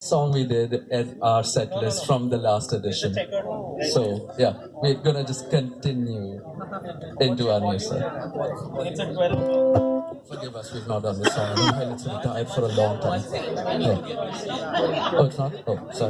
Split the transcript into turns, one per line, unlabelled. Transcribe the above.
song we did at our set list from the last edition. So yeah, we're gonna just continue into our new set. Forgive us, we've not done this song. We've been retired for a long time. Yeah. Oh, it's not? Oh, sorry.